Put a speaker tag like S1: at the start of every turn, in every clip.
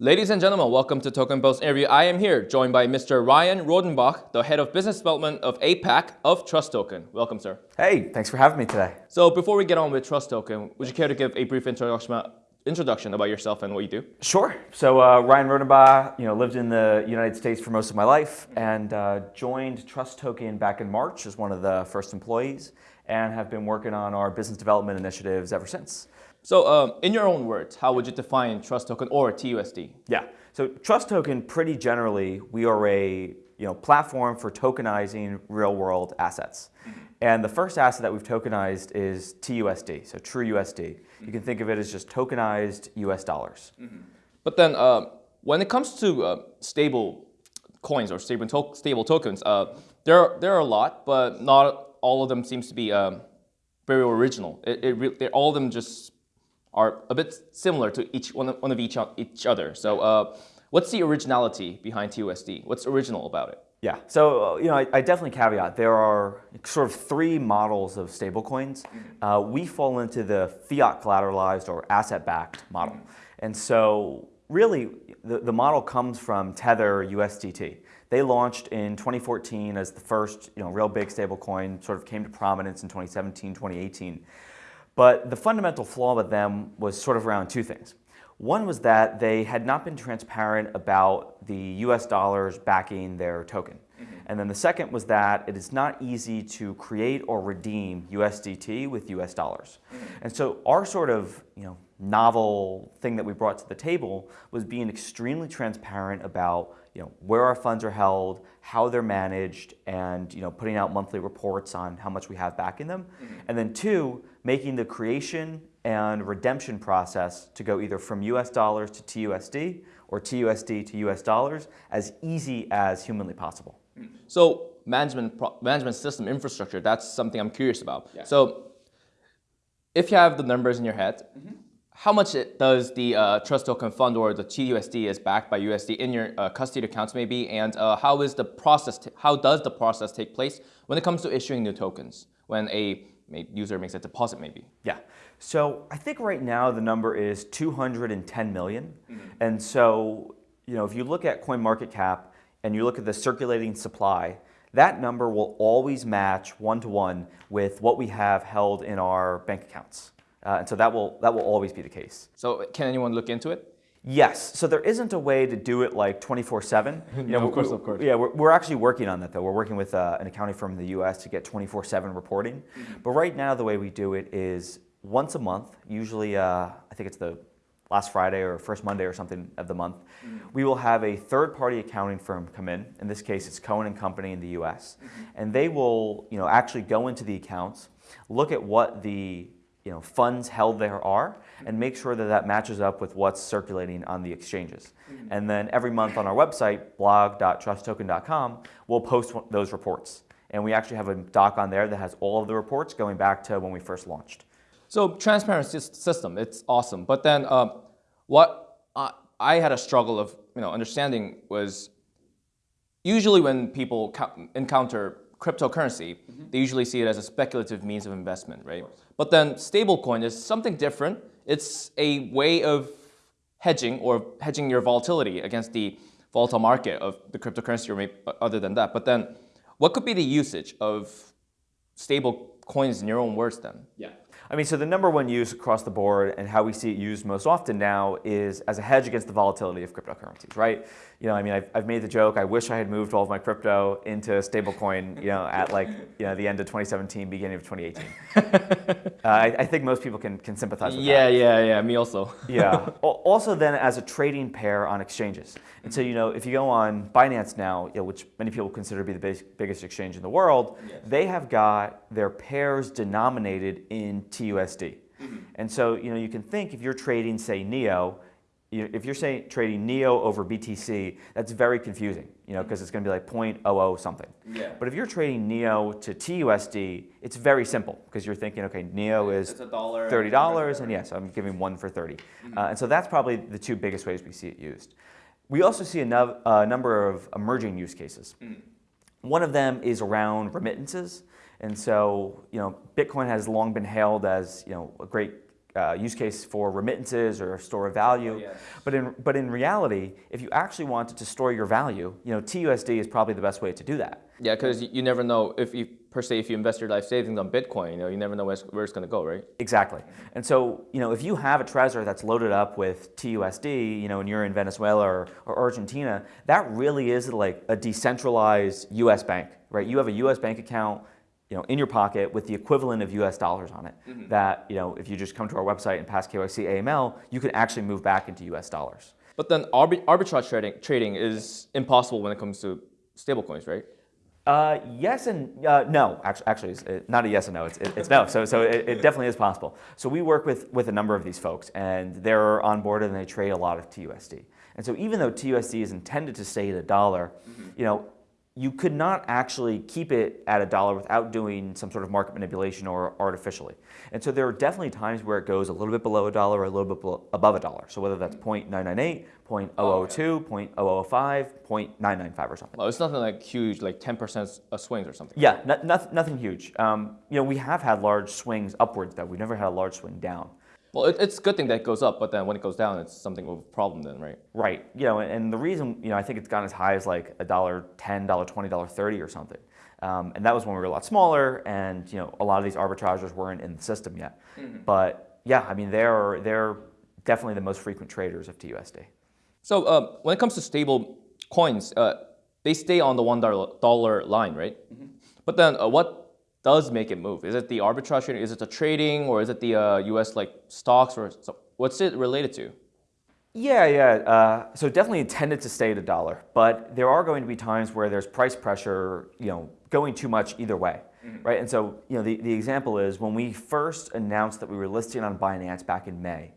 S1: Ladies and gentlemen, welcome to Token Post interview. I am here joined by Mr. Ryan Rodenbach, the head of business development of APAC of Trust Token. Welcome, sir.
S2: Hey, thanks for having me today.
S1: So before we get on with Trust Token, would you care to give a brief introduction, introduction about yourself and what you do?
S2: Sure. So uh, Ryan Rodenbach, you know, lived in the United States for most of my life and uh, joined Trust Token back in March as one of the first employees and have been working on our business development initiatives ever since.
S1: So um, in your own words, how would you define Trust Token or TUSD?
S2: Yeah, so Trust Token, pretty generally, we are a you know, platform for tokenizing real world assets. And the first asset that we've tokenized is TUSD, so True USD. You can think of it as just tokenized US dollars. Mm -hmm.
S1: But then uh, when it comes to uh, stable coins or stable, to stable tokens, uh, there, there are a lot, but not all of them seems to be um, very original. It, it all of them just are a bit similar to each one of, one of each, each other. So uh, what's the originality behind TUSD? What's original about it?
S2: Yeah, so uh, you know, I, I, definitely caveat there are sort of three models of stablecoins. Mm-hmm. Uh, we fall into the fiat collateralized or asset-backed model, mm-hmm. and so really the, the model comes from Tether USDT. They launched in 2014 as the first you know real big stablecoin, sort of came to prominence in 2017, 2018. But the fundamental flaw with them was sort of around two things. One was that they had not been transparent about the US dollars backing their token. Mm -hmm. And then the second was that it is not easy to create or redeem USDT with US dollars. Mm -hmm. And so our sort of you know, novel thing that we brought to the table was being extremely transparent about you know, where our funds are held, how they're managed, and you know, putting out monthly reports on how much we have back in them. Mm -hmm. And then two, making the creation and redemption process to go either from US dollars to TUSD or TUSD to US dollars as easy as humanly possible.
S1: So management, management system infrastructure, that's something I'm curious about. Yeah. So if you have the numbers in your head, mm -hmm. How much does the uh, Trust Token Fund or the TUSD is backed by USD in your uh, custody accounts maybe, and uh, how is the process, how does the process take place when it comes to issuing new tokens? When a user makes a deposit maybe?
S2: Yeah. So I think right now the number is 210 million. Mm -hmm. And so, you know, if you look at CoinMarketCap and you look at the circulating supply, that number will always match one to one with what we have held in our bank accounts. Uh, and so that will, that will always be the case.
S1: So can anyone look into it?
S2: Yes. So there isn't a way to do it like 24-7.
S1: You know, of course, of course.
S2: Yeah, we're, we're, actually working on that though. We're working with uh, an accounting firm in the US to get 24-7 reporting. Mm -hmm. But right now the way we do it is once a month, usually uh, I think it's the last Friday or first Monday or something of the month, mm -hmm. we will have a third-party accounting firm come in. In this case, it's Cohen and Company in the U.S. Mm -hmm. And they will, you know, actually go into the accounts, look at what the you know, funds held there are and make sure that that matches up with what's circulating on the exchanges. Mm -hmm. And then every month on our website, blog.trusttoken.com, we'll post those reports. And we actually have a doc on there that has all of the reports going back to when we first launched.
S1: So transparent system, it's awesome. But then um, what I, I had a struggle of you know, understanding was usually when people encounter cryptocurrency, mm -hmm. they usually see it as a speculative means of investment, right? Of but then stablecoin is something different. It's a way of hedging or hedging your volatility against the volatile market of the cryptocurrency or maybe other than that. But then what could be the usage of stable coins in your own words then?
S2: Yeah. I mean, so the number one use across the board and how we see it used most often now is as a hedge against the volatility of cryptocurrencies, right? You know, I mean, I've, I've made the joke, I wish I had moved all of my crypto into stablecoin, you know, at like, you know, the end of 2017, beginning of 2018. uh, I, I, think most people can, can sympathize with
S1: yeah,
S2: that.
S1: Yeah, yeah, yeah, me also.
S2: yeah. Also then as a trading pair on exchanges. And so, you know, if you go on Binance now, you know, which many people consider to be the biggest exchange in the world, yes. they have got their pairs denominated in TUSD. Mm -hmm. And so, you know, you can think if you're trading, say, NEO, if you're saying trading NEO over BTC, that's very confusing, you know, because it's going to be like 0.00 something. Yeah. But if you're trading NEO to TUSD, it's very simple because you're thinking, okay, NEO is $30, and yes, I'm giving one for 30. Mm -hmm. uh, and so that's probably the two biggest ways we see it used. We also see a no, uh, number of emerging use cases. Mm. One of them is around remittances. And so, you know, Bitcoin has long been hailed as, you know, a great uh, use case for remittances or store of value.
S1: Oh, yes.
S2: But in but in reality, if you actually wanted to store your value, you know, TUSD is probably the best way to do that.
S1: Yeah, because you, never know if you per se if you invest your life savings on Bitcoin, you know, you never know where it's, where it's going to go, right?
S2: Exactly. And so, you know, if you have a treasure that's loaded up with TUSD, you know, and you're in Venezuela or, or Argentina, that really is like a decentralized US bank, right? You have a US bank account, you know, in your pocket with the equivalent of US dollars on it that, you know, if you just come to our website and pass KYC AML, you can actually move back into US dollars.
S1: But then arbi- arbitrage trading trading is impossible when it comes to stablecoins, right?
S2: Uh, yes and uh, no. Actually, actually, it's not a yes and no. It's, it- it's no. So, so it, it definitely is possible. So we work with with a number of these folks, and they're on board and they trade a lot of TUSD. And so even though TUSD is intended to stay at a dollar, you know, you could not actually keep it at a dollar without doing some sort of market manipulation or artificially. And so there are definitely times where it goes a little bit below a dollar or a little bit below, above a dollar. So whether that's 0.998, 0.002, 0.005, 0.995 or something.
S1: Well, it's nothing like huge, like 10% swings or something.
S2: Yeah, no, nothing, nothing huge. Um, you know, we have had large swings upwards, though. We've never had a large swing down.
S1: Well, it, it's a good thing that it goes up, but then when it goes down, it's something of a problem then, right?
S2: Right. You know, and, and the reason, you know, I think it's gone as high as like a dollar ten, dollar twenty, dollar thirty, or something. Um, and that was when we were a lot smaller, and you know, a lot of these arbitragers weren't in the system yet. But yeah, I mean, they're they're definitely the most frequent traders of TUSD.
S1: So uh, when it comes to stable coins, uh, they stay on the one dollar dollar line, right? But then uh, what does make it move? Is it the arbitrage trading? Is it the trading, or is it the uh, U.S. like stocks, or so, what's it related to?
S2: Yeah, yeah. Uh, so definitely intended to stay at a dollar, but there are going to be times where there's price pressure, you know, going too much either way, right? And so, you know, the, the example is when we first announced that we were listing on Binance back in May,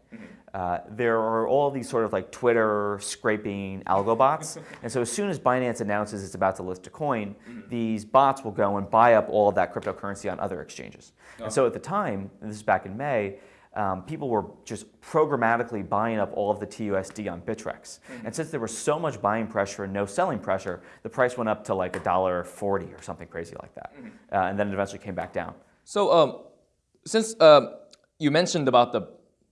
S2: uh, there are all these sort of like Twitter scraping algo bots. and so as soon as Binance announces it's about to list a coin, these bots will go and buy up all of that cryptocurrency on other exchanges. And so at the time, and this is back in May, um, people were just programmatically buying up all of the TUSD on Bittrex. And since there was so much buying pressure and no selling pressure, the price went up to like a dollar forty or something crazy like that. Uh, and then it eventually came back down.
S1: So um, since um, you mentioned about the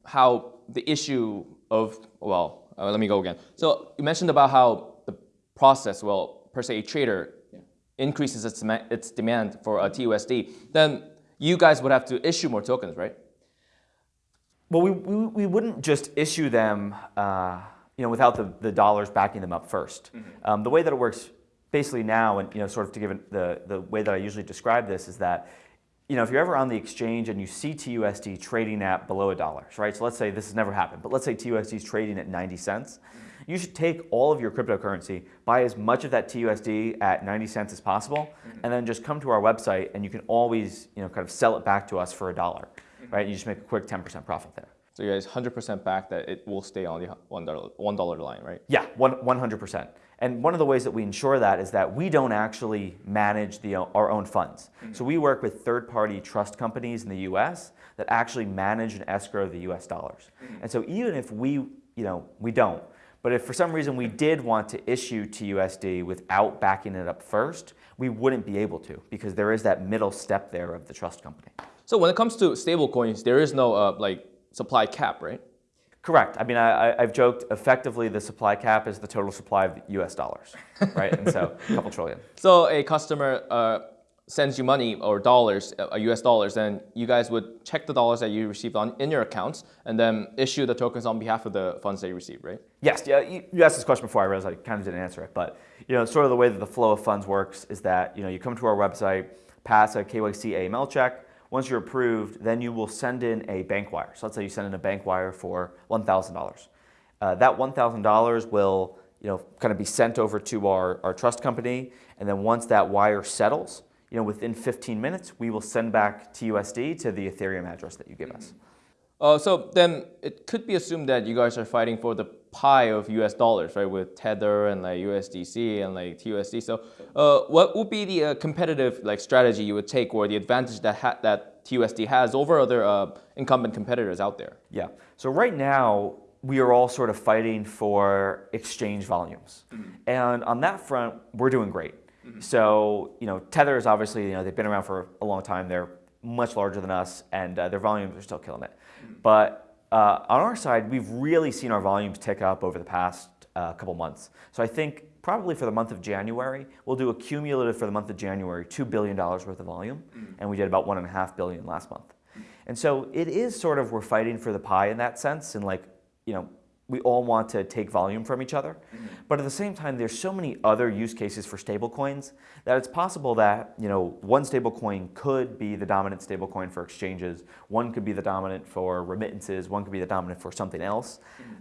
S1: how the issue of well, uh, let me go again. So you mentioned about how the process, well, per se, a trader increases its its demand for a TUSD, then you guys would have to issue more tokens, right?
S2: Well, we, we, we wouldn't just issue them, uh, you know, without the, the dollars backing them up 1st Um, the way that it works basically now, and you know, sort of to give it the, the way that I usually describe this is that, you know, if you're ever on the exchange and you see TUSD trading at below a dollar, right? So let's say this has never happened, but let's say TUSD is trading at 90 cents. You should take all of your cryptocurrency, buy as much of that TUSD at 90 cents as possible, mm-hmm. and then just come to our website and you can always, you know, kind of sell it back to us for a dollar, mm-hmm. right? You just make a quick 10% profit there.
S1: So you guys 100% back that it will stay on the one dollar one dollar line, right?
S2: Yeah, one, 100%. And one of the ways that we ensure that is that we don't actually manage the, uh, our own funds. Mm-hmm. So we work with third-party trust companies in the U.S. that actually manage and escrow the U.S. dollars. Mm-hmm. And so even if we, you know, we don't, but if for some reason we did want to issue TUSD without backing it up first, we wouldn't be able to because there is that middle step there of the trust company.
S1: So when it comes to stablecoins, there is no uh, like supply cap, right?
S2: Correct. I mean, I, I've joked effectively the supply cap is the total supply of US dollars, right? and so a couple trillion.
S1: So a customer uh, sends you money or dollars, uh, US dollars, and you guys would check the dollars that you received on in your accounts, and then issue the tokens on behalf of the funds that you received, right?
S2: Yes, yeah, you, you asked this question before I realized I kind of didn't answer it, but you know, sort of the way that the flow of funds works is that you know you come to our website, pass a KYC AML check. Once you're approved, then you will send in a bank wire. So let's say you send in a bank wire for one thousand dollars. Uh, that one thousand dollars will you know kind of be sent over to our, our trust company, and then once that wire settles, you know within 15 minutes, we will send back TUSD to the Ethereum address that you give us.
S1: Uh, so then it could be assumed that you guys are fighting for the pie of US dollars, right? With Tether and like USDC and like TUSD. So uh, what would be the uh, competitive like strategy you would take or the advantage that ha- that TUSD has over other uh, incumbent competitors out there?
S2: Yeah. So right now, we are all sort of fighting for exchange volumes. And on that front, we're doing great. So, you know, Tether is obviously, you know, they've been around for a long time. They're much larger than us, and uh, their volumes are still killing it. But uh, on our side, we've really seen our volumes tick up over the past uh, couple months. So I think probably for the month of January, we'll do a cumulative for the month of January, $2 billion worth of volume, and we did about 1.5 billion last month. And so it is sort of, we're fighting for the pie in that sense, and like, you know, we all want to take volume from each other. Mm-hmm. But at the same time, there's so many other use cases for stablecoins that it's possible that you know one stablecoin could be the dominant stablecoin for exchanges, one could be the dominant for remittances, one could be the dominant for something else. Mm-hmm.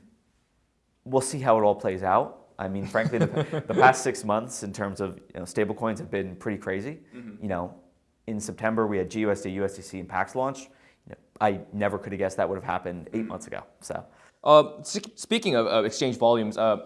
S2: We'll see how it all plays out. I mean, frankly, the, the past six months in terms of you know, stablecoins have been pretty crazy. Mm-hmm. You know, in September we had GUSD, USDC, and Pax launch. You know, I never could have guessed that would have happened eight months ago. So.
S1: Uh, speaking of uh, exchange volumes, uh,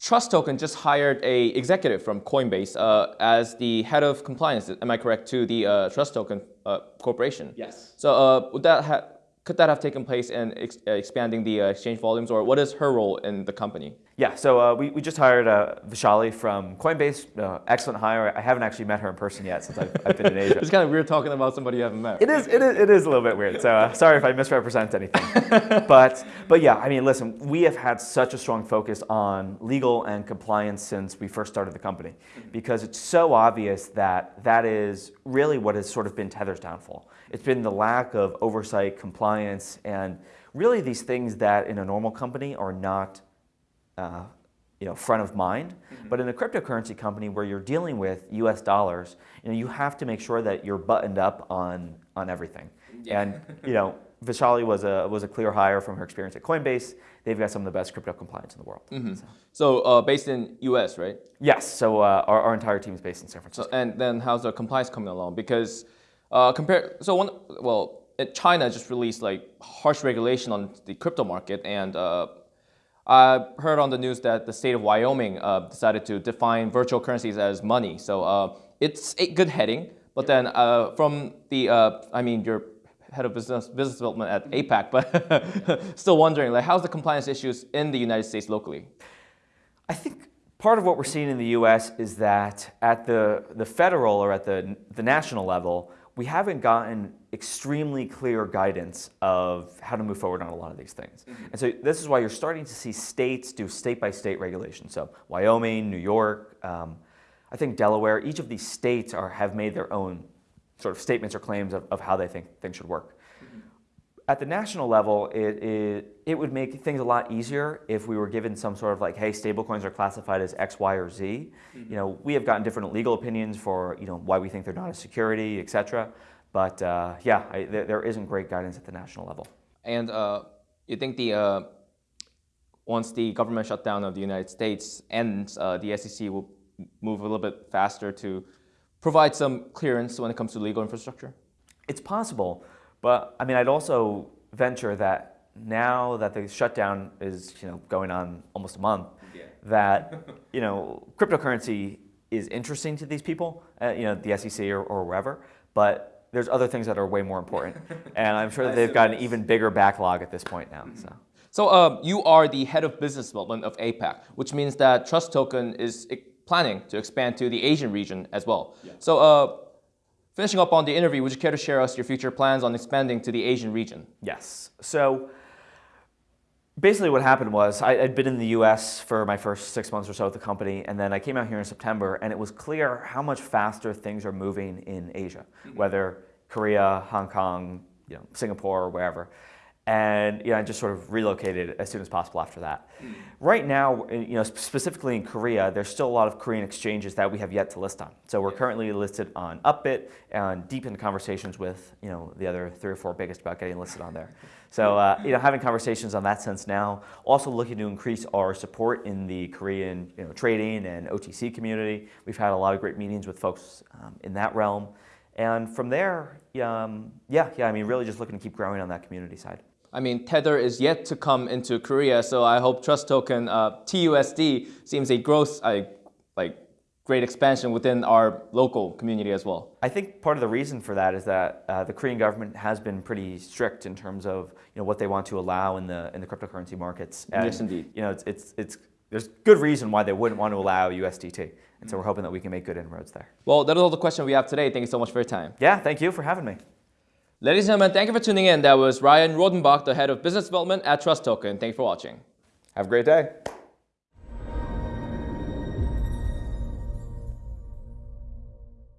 S1: Trust Token just hired a executive from Coinbase uh, as the head of compliance. Am I correct to the uh, Trust Token uh, Corporation?
S2: Yes.
S1: So would that could that have taken place in ex expanding the uh, exchange volumes, or what is her role in the company?
S2: Yeah, so uh, we, we just hired uh, Vishali from Coinbase. Uh, excellent hire. I haven't actually met her in person yet since I've, I've been in Asia.
S1: it's kind of weird talking about somebody you haven't met.
S2: It is, it is, it is a little bit weird. So uh, sorry if I misrepresent anything. but, but yeah, I mean, listen, we have had such a strong focus on legal and compliance since we first started the company because it's so obvious that that is really what has sort of been Tether's downfall. It's been the lack of oversight, compliance, and really these things that in a normal company are not uh, you know, front of mind. Mm -hmm. But in a cryptocurrency company where you're dealing with US dollars, you know, you have to make sure that you're buttoned up on, on everything. Yeah. And you know, Vishali was a, was a clear hire from her experience at Coinbase. They've got some of the best crypto compliance in the world.
S1: Mm -hmm. So, so uh, based in US, right?
S2: Yes, so uh, our, our entire team is based in San Francisco.
S1: So, and then how's the compliance coming along? Because uh, compare, so one, well, China just released like harsh regulation on the crypto market, and uh, I heard on the news that the state of Wyoming uh, decided to define virtual currencies as money. So uh, it's a good heading, but then uh, from the, uh, I mean, you're head of business business development at APAC, but still wondering, like, how's the compliance issues in the United States locally?
S2: I think part of what we're seeing in the U.S. is that at the the federal or at the the national level we haven't gotten extremely clear guidance of how to move forward on a lot of these things. Mm -hmm. And so this is why you're starting to see states do state-by-state -state regulation. So Wyoming, New York, um, I think Delaware, each of these states are, have made their own sort of statements or claims of, of how they think things should work at the national level, it, it, it, would make things a lot easier if we were given some sort of like, hey, stablecoins are classified as X, Y, or Z. Mm -hmm. You know, we have gotten different legal opinions for, you know, why we think they're not a security, et cetera. But uh, yeah, I, there, there isn't great guidance at the national level.
S1: And uh, you think the, uh, once the government shutdown of the United States ends, uh, the SEC will move a little bit faster to provide some clearance when it comes to legal infrastructure?
S2: It's possible. But I mean, I'd also venture that now that the shutdown is you know going on almost a month, yeah. that you know cryptocurrency is interesting to these people, uh, you know the SEC or, or wherever, but there's other things that are way more important, and I'm sure that they've got an even bigger backlog at this point now. So.
S1: So um, you are the head of business development of APAC, which means that Trust Token is planning to expand to the Asian region as well. Yeah. So uh, Finishing up on the interview, would you care to share us your future plans on expanding to the Asian region?
S2: Yes. So basically what happened was I, had been in the US for my first six months or so at the company, and then I came out here in September, and it was clear how much faster things are moving in Asia, mm-hmm. whether Korea, Hong Kong, you know, Singapore, or wherever and you know, I just sort of relocated as soon as possible after that. Mm. Right now, you know, specifically in Korea, there's still a lot of Korean exchanges that we have yet to list on. So we're currently listed on Upbit and deep in conversations with you know the other three or four biggest about getting listed on there. So uh, you know, having conversations on that sense now. Also looking to increase our support in the Korean you know, trading and OTC community. We've had a lot of great meetings with folks um, in that realm. And from there, um, yeah, yeah, I mean, really just looking to keep growing on that community side.
S1: I mean, Tether is yet to come into Korea, so I hope Trust Token uh, TUSD seems a growth, uh, like great expansion within our local community as well.
S2: I think part of the reason for that is that uh, the Korean government has been pretty strict in terms of you know what they want to allow in the in the cryptocurrency markets.
S1: And, yes, indeed.
S2: You know, it's, it's it's there's good reason why they wouldn't want to allow USDT. And so we're hoping that we can make good inroads there.
S1: Well, that is all the question we have today. Thank you so much for your time.
S2: Yeah, thank you for having me.
S1: Ladies and gentlemen, thank you for tuning in. That was Ryan Rodenbach, the head of business development at Trust Token. Thank you for watching.
S3: Have a great day.